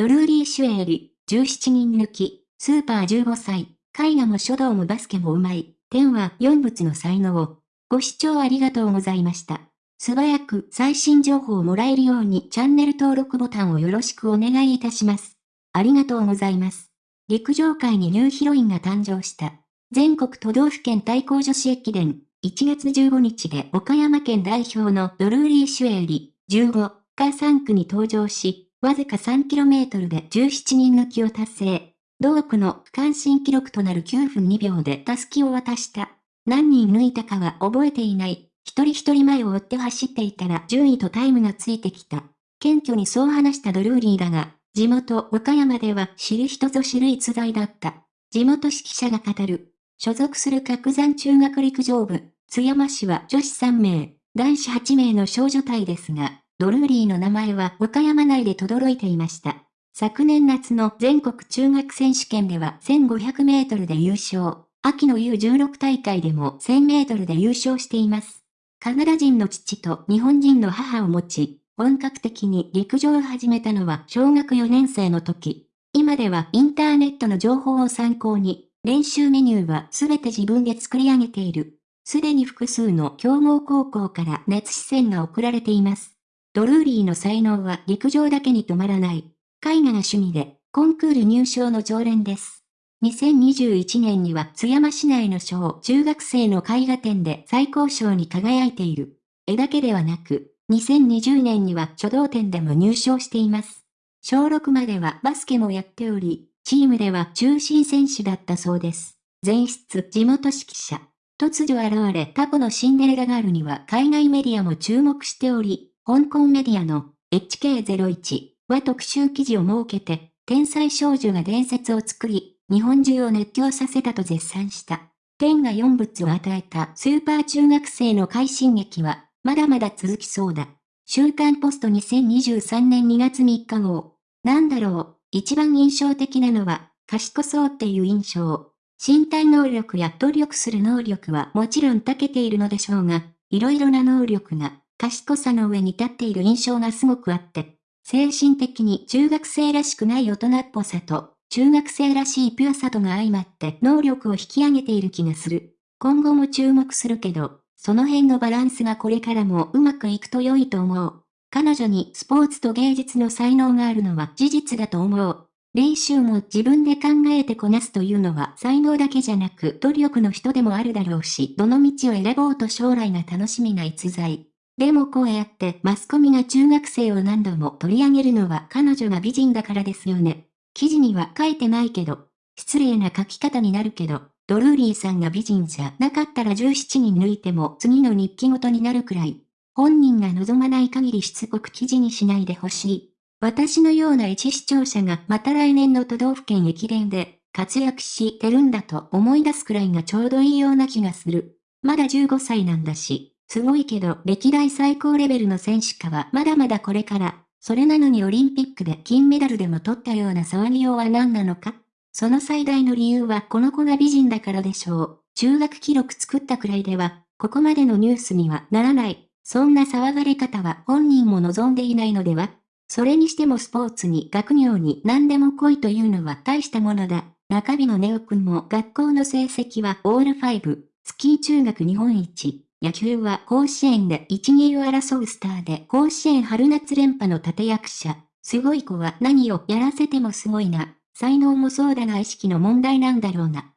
ドルーリー・シュエーリ、17人抜き、スーパー15歳、絵画も書道もバスケもうまい、天は4物の才能を。ご視聴ありがとうございました。素早く最新情報をもらえるようにチャンネル登録ボタンをよろしくお願いいたします。ありがとうございます。陸上界にニューヒロインが誕生した。全国都道府県対抗女子駅伝、1月15日で岡山県代表のドルーリー・シュエーリ、15が3区に登場し、わずか 3km で17人抜きを達成。同区の区間新記録となる9分2秒でタスキを渡した。何人抜いたかは覚えていない。一人一人前を追って走っていたら順位とタイムがついてきた。謙虚にそう話したドルーリーだが、地元岡山では知る人ぞ知る逸材だった。地元指揮者が語る。所属する角山中学陸上部、津山市は女子3名、男子8名の少女隊ですが、ドルーリーの名前は岡山内で轟いていました。昨年夏の全国中学選手権では1500メートルで優勝。秋の U16 大会でも1000メートルで優勝しています。カナダ人の父と日本人の母を持ち、本格的に陸上を始めたのは小学4年生の時。今ではインターネットの情報を参考に、練習メニューはすべて自分で作り上げている。すでに複数の強豪高校から熱視線が送られています。ドルーリーの才能は陸上だけに止まらない。絵画が趣味で、コンクール入賞の常連です。2021年には津山市内の小中学生の絵画展で最高賞に輝いている。絵だけではなく、2020年には書道展でも入賞しています。小6まではバスケもやっており、チームでは中心選手だったそうです。前室地元指揮者。突如現れタコのシンデレラガールには海外メディアも注目しており、香港メディアの HK01 は特集記事を設けて、天才少女が伝説を作り、日本中を熱狂させたと絶賛した。天が4物を与えたスーパー中学生の快進撃は、まだまだ続きそうだ。週刊ポスト2023年2月3日号。なんだろう、一番印象的なのは、賢そうっていう印象。身体能力や努力する能力はもちろん長けているのでしょうが、いろいろな能力が、賢さの上に立っている印象がすごくあって、精神的に中学生らしくない大人っぽさと、中学生らしいピュアさとが相まって能力を引き上げている気がする。今後も注目するけど、その辺のバランスがこれからもうまくいくと良いと思う。彼女にスポーツと芸術の才能があるのは事実だと思う。練習も自分で考えてこなすというのは才能だけじゃなく努力の人でもあるだろうし、どの道を選ぼうと将来が楽しみな逸材。でもこうやってマスコミが中学生を何度も取り上げるのは彼女が美人だからですよね。記事には書いてないけど、失礼な書き方になるけど、ドルーリーさんが美人じゃなかったら17人抜いても次の日記ごとになるくらい。本人が望まない限りしつこく記事にしないでほしい。私のような一視聴者がまた来年の都道府県駅伝で活躍してるんだと思い出すくらいがちょうどいいような気がする。まだ15歳なんだし、すごいけど、歴代最高レベルの選手かはまだまだこれから。それなのにオリンピックで金メダルでも取ったような騒ぎようは何なのか？その最大の理由はこの子が美人だからでしょう。中学記録作ったくらいでは、ここまでのニュースにはならない。そんな騒がれ方は本人も望んでいないのでは？それにしてもスポーツに学業に何でも来いというのは大したものだ。中日のネオくんも学校の成績はオール5、スキー中学日本一。野球は甲子園で一二を争うスターで甲子園春夏連覇の立役者。すごい子は何をやらせてもすごいな。才能もそうだが意識の問題なんだろうな。